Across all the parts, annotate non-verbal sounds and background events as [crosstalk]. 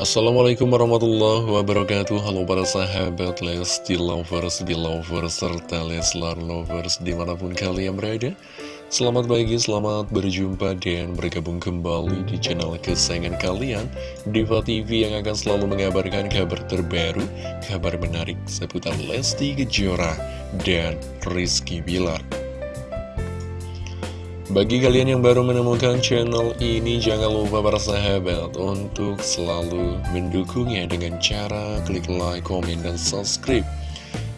Assalamualaikum warahmatullahi wabarakatuh. Halo para sahabat Lesti Lovers, Belovers, serta Leslar Lovers di mana pun kalian berada. Selamat pagi, selamat berjumpa dan bergabung kembali di channel kesayangan kalian Diva TV yang akan selalu mengabarkan kabar terbaru Kabar menarik seputar Lesti Kejora dan Rizky Bilar bagi kalian yang baru menemukan channel ini, jangan lupa para sahabat untuk selalu mendukungnya dengan cara klik like, komen, dan subscribe.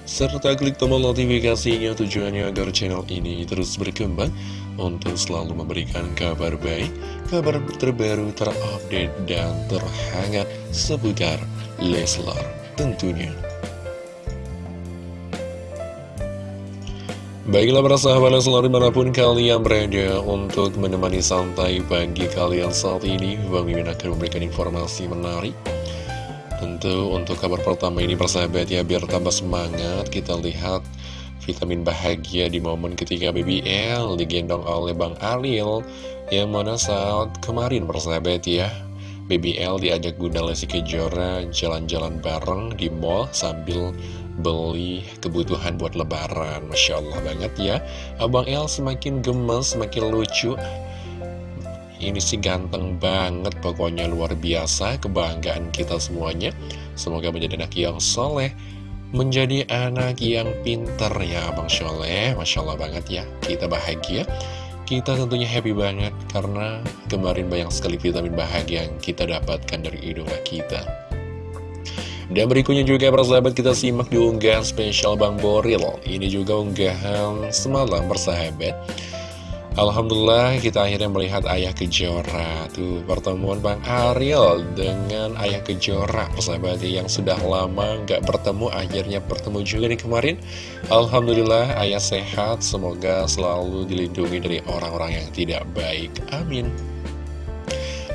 Serta klik tombol notifikasinya tujuannya agar channel ini terus berkembang untuk selalu memberikan kabar baik, kabar terbaru, terupdate, dan terhangat seputar Leslar tentunya. Baiklah para sahabat selalu di mana pun kalian berada untuk menemani santai pagi kalian saat ini Bang Mimin akan memberikan informasi menarik. Tentu untuk kabar pertama ini persahabat ya biar tambah semangat Kita lihat vitamin bahagia di momen ketika BBL digendong oleh Bang Ariel Yang mana saat kemarin persahabat ya BBL diajak Bunda Lesti Kejora jalan-jalan bareng di mall sambil beli kebutuhan buat lebaran. Masya Allah banget ya. Abang El semakin gemes, semakin lucu. Ini sih ganteng banget pokoknya luar biasa Kebanggaan kita semuanya. Semoga menjadi anak yang soleh Menjadi anak yang pinter ya Abang Soleh Masya Allah banget ya Kita bahagia. Kita tentunya happy banget karena kemarin banyak sekali vitamin bahagia yang kita dapatkan dari idola kita. Dan berikutnya juga persahabat kita simak di unggahan spesial Bang Boril. Ini juga unggahan semalam persahabat Alhamdulillah kita akhirnya melihat Ayah Kejora. Tuh pertemuan Bang Ariel dengan Ayah Kejora persahabat yang sudah lama nggak bertemu Akhirnya bertemu juga nih kemarin. Alhamdulillah Ayah sehat. Semoga selalu dilindungi dari orang-orang yang tidak baik. Amin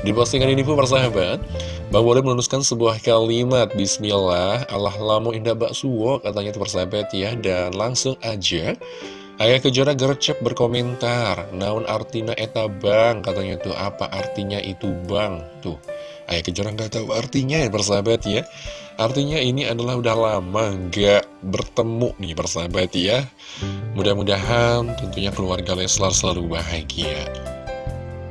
Di postingan ini pun persahabat Bang Boleh menuliskan sebuah kalimat Bismillah Allah lamu indah baksuwo katanya itu persahabat ya. Dan langsung aja Ayah Kejora gercep berkomentar Naun artina eta bang Katanya tuh apa artinya itu bang? Tuh Ayah Kejora nggak tahu artinya ya persahabat ya. Artinya ini adalah udah lama nggak bertemu nih persahabat ya. Mudah-mudahan tentunya keluarga Leslar selalu bahagia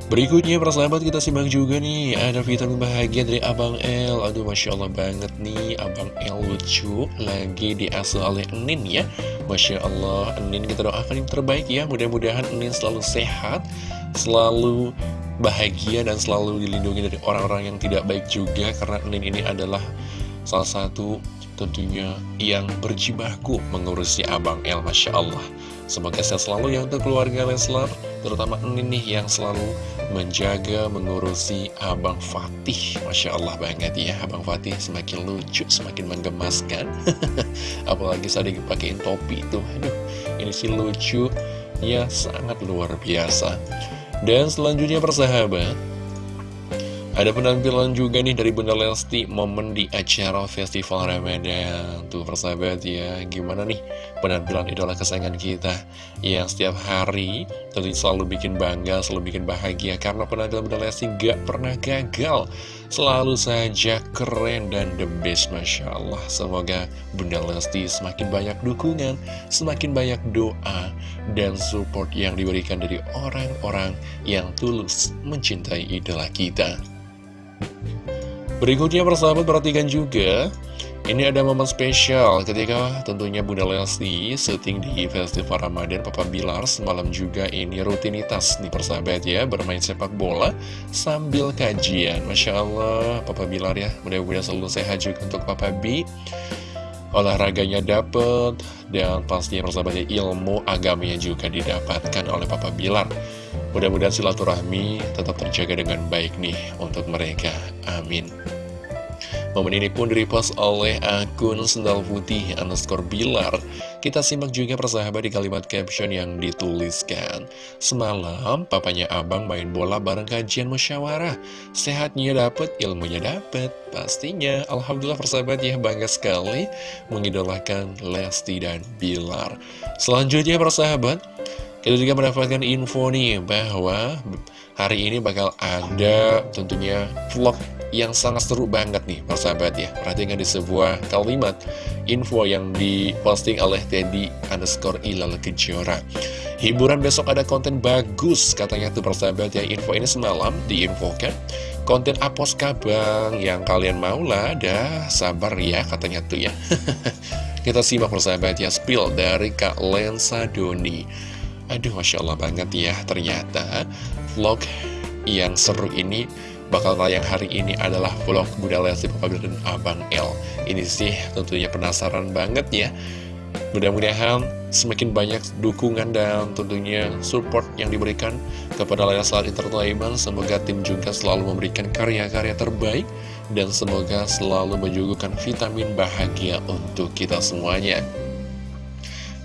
Berikutnya persahabat kita simak juga nih Ada vitamin bahagia dari Abang L Aduh Masya Allah banget nih Abang L lucu Lagi diasuh oleh Enin ya. Masya Allah Enin kita doakan yang terbaik ya. Mudah-mudahan Enin selalu sehat Selalu bahagia dan selalu dilindungi dari orang-orang yang tidak baik juga Karena Enin ini adalah salah satu tentunya yang berjibaku mengurusi Abang L Masya Allah. Semoga sehat selalu ya untuk keluarga Leslar Terutama ini nih yang selalu menjaga, mengurusi Abang Fatih. Masya Allah banget ya Abang Fatih semakin lucu, semakin menggemaskan. [laughs] Apalagi saat dipakein topi itu Aduh, ini sih lucu. Ya sangat luar biasa. Dan selanjutnya persahabat ada penampilan juga nih dari Bunda Lesti momen di acara Festival Ramadan. Tuh persahabat ya, gimana nih penampilan idola kesayangan kita Yang setiap hari tentu selalu bikin bangga, selalu bikin bahagia Karena penampilan Bunda Lesti gak pernah gagal. Selalu saja keren dan the best Masya Allah. Semoga Bunda Lesti semakin banyak dukungan, semakin banyak doa Dan support yang diberikan dari orang-orang yang tulus mencintai idola kita Berikutnya persahabat perhatikan juga Ini ada momen spesial ketika tentunya Bunda Lesti syuting di Festival Ramadan Papa Bilar. Semalam juga ini rutinitas nih persahabat ya Bermain sepak bola sambil kajian. Masya Allah Papa Bilar ya Mudah-mudahan selalu sehat juga untuk Papa B Olahraganya dapet Dan pastinya persahabatnya ilmu agamanya juga didapatkan oleh Papa Bilar Mudah-mudahan silaturahmi tetap terjaga dengan baik nih untuk mereka. Amin. Momen ini pun direpost oleh akun Sendal Putih underscore Bilar. Kita simak juga persahabat di kalimat caption yang dituliskan. Semalam, papanya abang main bola bareng kajian musyawarah. Sehatnya dapet, ilmunya dapet. Pastinya, Alhamdulillah persahabat ya bangga sekali mengidolakan Lesti dan Bilar. Selanjutnya persahabat, kita juga mendapatkan info nih bahwa hari ini bakal ada tentunya vlog yang sangat seru banget nih persahabat ya. Perhatikan di sebuah kalimat info yang diposting oleh Teddy underscore Ilal Kejora. Hiburan besok ada konten bagus katanya tuh persahabat ya. Info ini semalam diinfokan Konten apos kabang yang kalian mau lah dah sabar ya katanya tuh ya. [laughs] Kita simak persahabat ya spill dari Kak Lensa Doni Aduh Masya Allah banget ya ternyata vlog yang seru ini bakal tayang hari ini adalah vlog Bunda Lesti Papa dan Abang L Ini sih tentunya penasaran banget ya. Mudah-mudahan semakin banyak dukungan dan tentunya support yang diberikan kepada Leslar Entertainment. Semoga tim juga selalu memberikan karya-karya terbaik Dan semoga selalu menyuguhkan vitamin bahagia untuk kita semuanya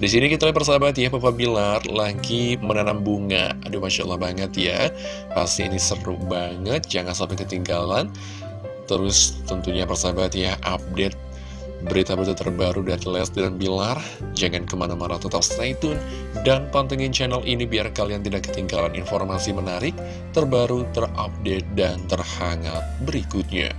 di sini kita lihat persahabat ya, Papa Bilar lagi menanam bunga. Aduh, Masya Allah banget ya. Pasti ini seru banget, jangan sampai ketinggalan. Terus tentunya persahabat ya, update berita-berita terbaru dari Lesti dan Bilar. Jangan ke mana-mana, tetap stay tune. Dan pantengin channel ini biar kalian tidak ketinggalan informasi menarik, terbaru, terupdate, dan terhangat berikutnya.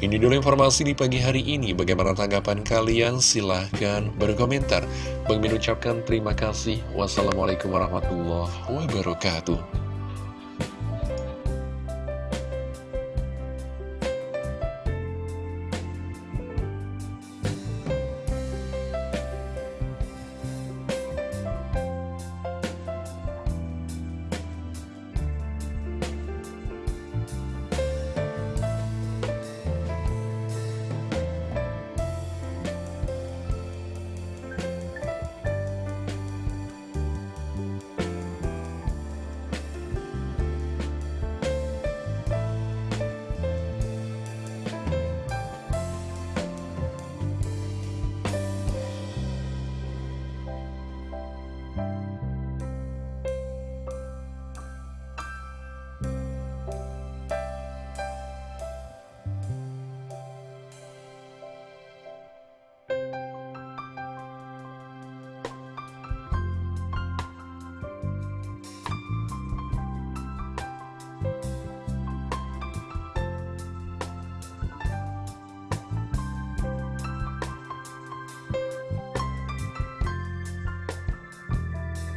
Ini dulu informasi di pagi hari ini. Bagaimana tanggapan kalian? Silahkan berkomentar. Bang Min ucapkan terima kasih. Wassalamualaikum warahmatullahi wabarakatuh.